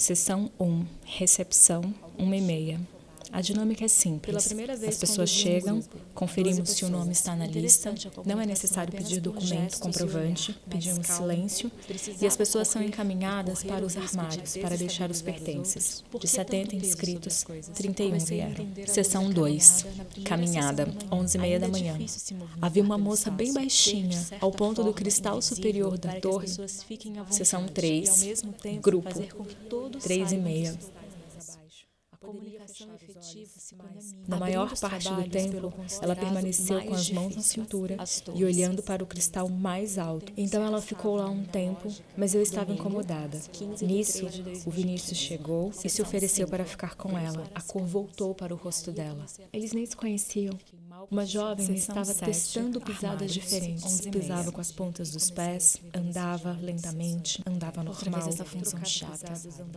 Sessão 1, recepção 1 e meia. A dinâmica é simples. As pessoas chegam, conferimos se o nome está na lista, não é necessário pedir documento comprovante, pedimos silêncio e as pessoas são encaminhadas para os armários para deixar os pertences. De 70 inscritos, 31 vieram. Sessão 2, caminhada, 11 e meia da manhã. Havia uma moça bem baixinha, ao ponto do cristal superior da torre. Sessão 3, grupo, 3 e meia. Na maior parte do tempo, ela permaneceu com as mãos na cintura e olhando para o cristal mais alto. Então ela ficou lá um tempo, mas eu estava incomodada. Nisso, o Vinícius chegou e se ofereceu para ficar com ela. A cor voltou para o rosto dela. Eles nem se conheciam. Uma jovem estava testando pisadas diferentes. Pisava com as pontas dos pés, andava lentamente, andava normal. essa função chata.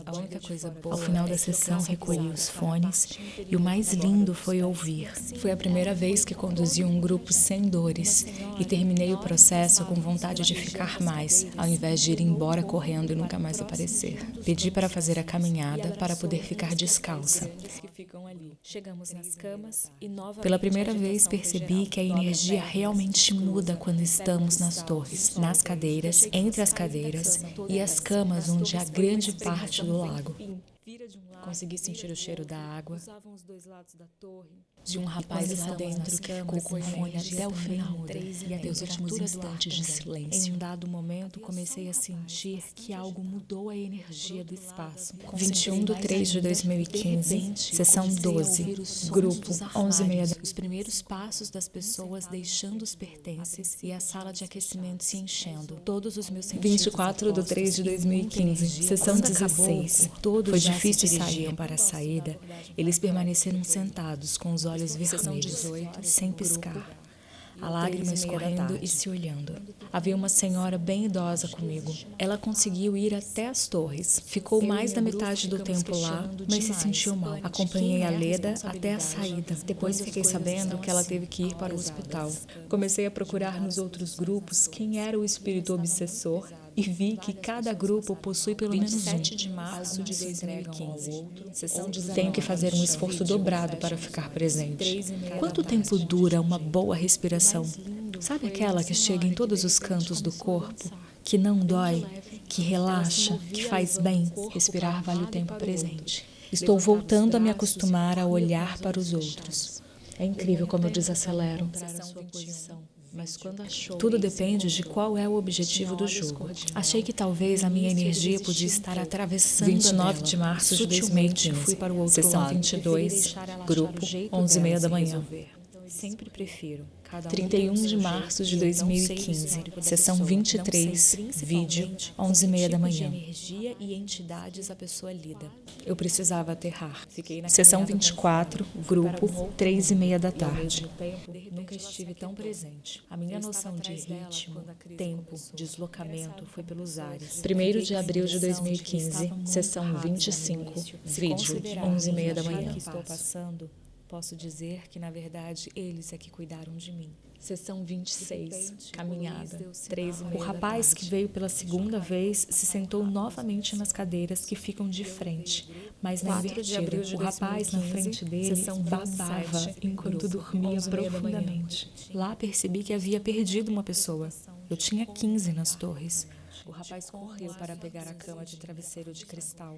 A única coisa boa Ao final da sessão, recolhi os fones e o mais lindo foi ouvir. Foi a primeira vez que conduzi um grupo sem dores e terminei o processo com vontade de ficar mais, ao invés de ir embora correndo e nunca mais aparecer. Pedi para fazer a caminhada para poder ficar descalça. Pela primeira vez, vez percebi que a energia realmente muda quando estamos nas torres, nas cadeiras, entre as cadeiras e as camas onde há grande parte do lago. Consegui sentir o cheiro da água de um rapaz lá dentro que ficou com fome até o final e até os últimos instantes de silêncio. Em um dado momento, comecei a sentir que algo mudou a energia do espaço. 21 de 3 de 2015, sessão 12, grupo 11 meia. Os primeiros passos das pessoas deixando os pertences e a sala de aquecimento se enchendo. Todos os meus sentidos. 24 de 3 de 2015, sessão 16. Foi difícil sair saíam para a saída, eles permaneceram sentados com os olhos vermelhos, sem piscar, a lágrima escorrendo e se olhando. Havia uma senhora bem idosa comigo. Ela conseguiu ir até as torres. Ficou mais da metade do tempo lá, mas se sentiu mal. Acompanhei a Leda até a saída. Depois fiquei sabendo que ela teve que ir para o hospital. Comecei a procurar nos outros grupos quem era o espírito obsessor e vi que cada grupo possui pelo menos um. de março de 2015. Tenho que fazer um esforço dobrado para ficar presente. Quanto tempo dura uma boa respiração? Sabe aquela que chega em todos os cantos do corpo, que não dói, que relaxa, que faz bem? Respirar vale o tempo presente. Estou voltando a me acostumar a olhar para os outros. É incrível como eu desacelero. Tudo depende de qual é o objetivo do jogo. Achei que talvez a minha energia podia estar atravessando 29 de março de 2015. Fui para o outro Sessão lado. 22, grupo, 11 e meia da manhã. Sempre prefiro 31 de março de 2015, sessão 23, vídeo, 11 e meia da manhã. energia e entidades a pessoa lida. Eu precisava aterrar. Sessão 24, grupo, 3 e meia da tarde. Nunca estive tão presente. A minha noção de ritmo, tempo, deslocamento foi pelos ares. 1 de abril de 2015, sessão 25, vídeo, 11 e meia da manhã. Posso dizer que, na verdade, eles é que cuidaram de mim. Sessão 26, caminhada, 3 e meia O rapaz que veio pela segunda vez se sentou novamente nas cadeiras que ficam de frente, mas na invertida. O rapaz na frente dele babava enquanto dormia profundamente. Lá percebi que havia perdido uma pessoa. Eu tinha 15 nas torres. O rapaz correu para pegar a cama de travesseiro de cristal,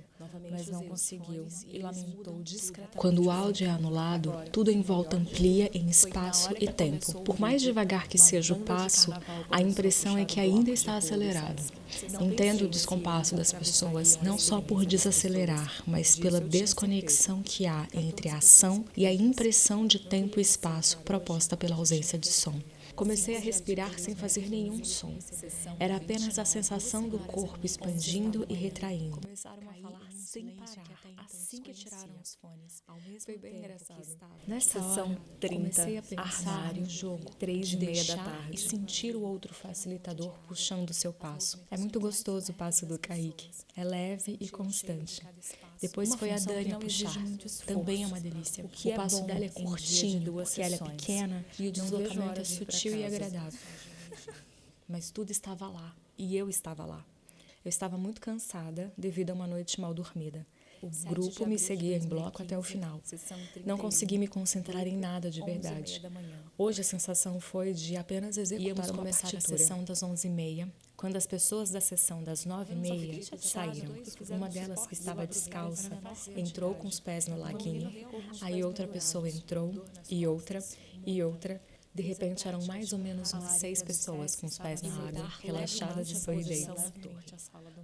mas não conseguiu e lamentou discretamente. Quando o áudio é anulado, tudo em volta amplia em espaço e tempo. Por mais devagar que seja o passo, a impressão é que ainda está acelerado. Entendo o descompasso das pessoas não só por desacelerar, mas pela desconexão que há entre a ação e a impressão de tempo e espaço proposta pela ausência de som. Comecei a respirar sem fazer nenhum som. Era apenas a sensação do corpo expandindo e retraindo. Começaram a falar sem parar, assim que tiraram os fones. Foi bem engraçado. Nessa sessão 30, comecei a pensar armário, jogo, três e meia da tarde. E sentir o outro facilitador puxando seu passo. É muito gostoso o passo do Kaique. É leve e constante. Depois uma foi a Dani a puxar. Também é uma delícia. O, que o é passo bom dela é curtinho, porque ela é pequena e o deslocamento é sutil e agradável. Mas tudo estava lá e eu estava lá. Eu estava muito cansada devido a uma noite mal dormida. O grupo me seguia em bloco até o final. Não consegui me concentrar em nada de verdade. Hoje a sensação foi de apenas executar Íamos uma começar partitura. a sessão das 11h30, quando as pessoas da sessão das 9h30 saíram. Uma delas, que estava descalça, entrou com os pés no laguinho. Aí outra pessoa entrou, e outra, e outra. De repente eram mais ou menos umas seis pessoas com os pés na água, relaxadas e sorridentes.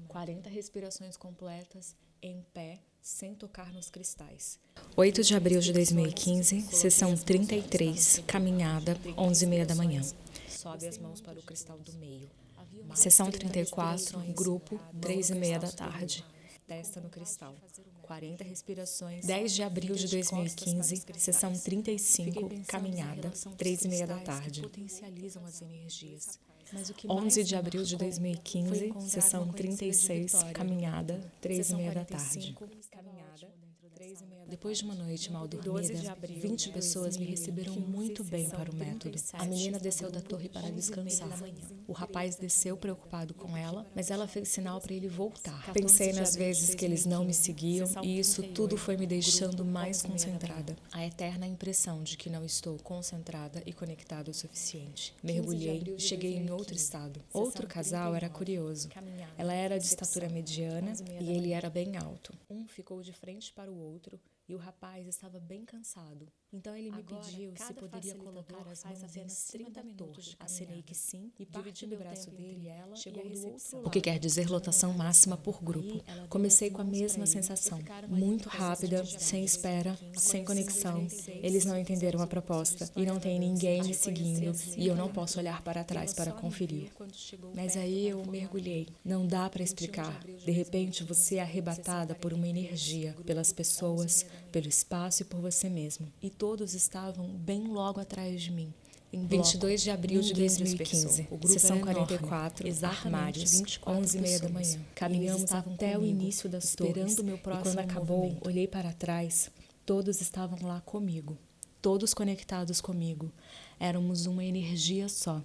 40 respirações completas, em pé, sem tocar nos cristais. 8 de abril de 2015, sessão 33, caminhada, 11h30 da manhã. Sobe as mãos para o cristal do meio. Sessão 34, grupo, 3h30 da tarde. Testa no cristal. 40 respirações. 10 de abril de 2015, sessão 35, caminhada, 3 e meia da tarde. Potencializam as energias. 11 de abril de 2015, sessão 36, caminhada, 3 e meia da tarde. Depois de uma noite mal dormida, 20 pessoas me receberam muito bem para o método. A menina desceu da torre para descansar. O rapaz desceu preocupado com ela, mas ela fez sinal para ele voltar. Pensei nas vezes que eles não me seguiam e isso tudo foi me deixando mais concentrada. A eterna impressão de que não estou concentrada e conectada o suficiente. Mergulhei e cheguei em outro estado. Outro casal era curioso. Ela era de estatura mediana e ele era bem alto. Um ficou de frente para o outro outro e o rapaz estava bem cansado. Então ele me Agora, pediu se poderia colocar as mãos cima da torre. Acenei que sim e dividindo o braço dele, ela chegou do outro lado. O que quer dizer lotação máxima por grupo. Comecei com a mesma sensação, muito rápida, sem espera, sem conexão. Eles não entenderam a proposta e não tem ninguém me seguindo e eu não posso olhar para trás para conferir. Mas aí eu mergulhei. Não dá para explicar. De repente você é arrebatada por uma energia, pelas pessoas, pelo espaço e por você mesmo. E todos estavam bem logo atrás de mim. Em 22 de abril de 2015, o grupo sessão 44, armários, 11 e meia da manhã. Caminhamos até o início das o meu próximo e quando acabou, movimento. olhei para trás, todos estavam lá comigo, todos conectados comigo. Éramos uma energia só.